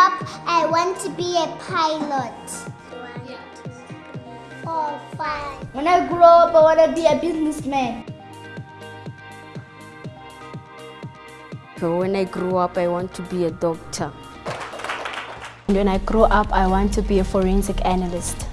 up, I want to be a pilot. Four. When I grow up, I want to be a businessman. When I grow up, I want to be a doctor. When I grow up, I want to be a forensic analyst.